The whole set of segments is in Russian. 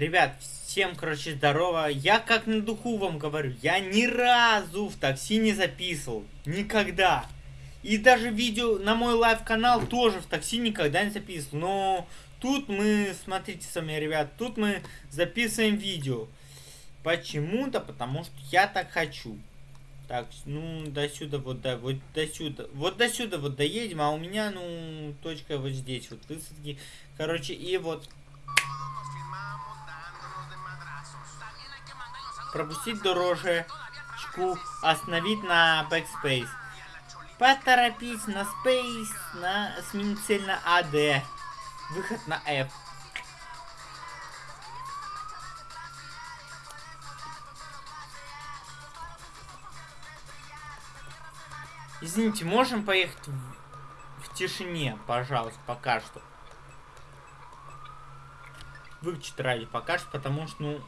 Ребят, всем, короче, здорово. Я как на духу вам говорю, я ни разу в такси не записывал. Никогда. И даже видео на мой live-канал тоже в такси никогда не записывал. Но тут мы, смотрите сами, ребят, тут мы записываем видео. Почему-то, потому что я так хочу. Так, ну, до сюда, вот, да, вот до сюда. Вот до сюда вот доедем, а у меня, ну, точка вот здесь, вот высадки. Короче, и вот пропустить дорожечку, остановить на backspace. Поторопить на space, на сменить цель на AD. Выход на F. Извините, можем поехать в, в тишине, пожалуйста, пока что. Выключить радио пока что, потому что, ну,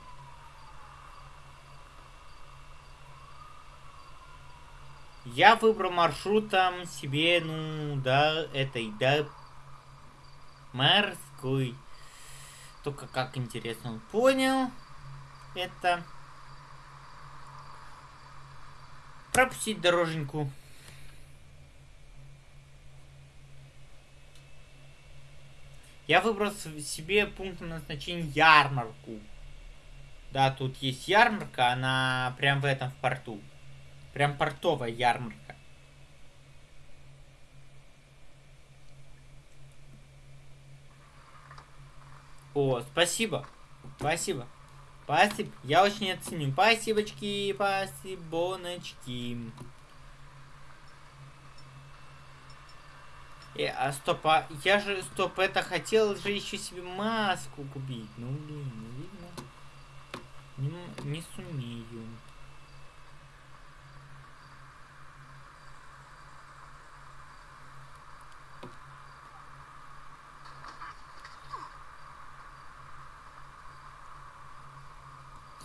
Я выбрал маршрутом себе, ну, да, этой, да, морской. Только как интересно он понял это. Пропустить дороженьку. Я выбрал себе пункт назначения ярмарку. Да, тут есть ярмарка, она прям в этом в порту. Прям портовая ярмарка. О, спасибо. Спасибо. Спасибо. Я очень оценю. Спасибочки, спасибоночки. Э, а стоп, а я же, стоп, это хотел же еще себе маску купить. Ну, блин, видно. Не, не сумею.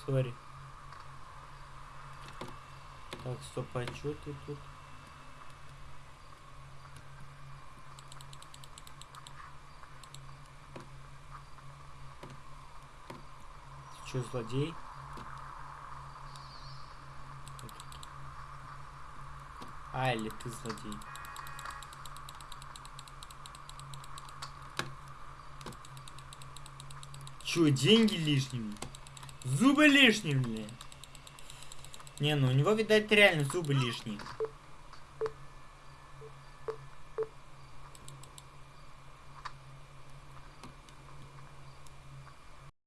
Сори. Так, стоп, а что ты тут? Ты что, злодей? А, или ты злодей? Чё, деньги лишними? Зубы лишние, блин. Не, ну у него, видать, реально зубы лишние.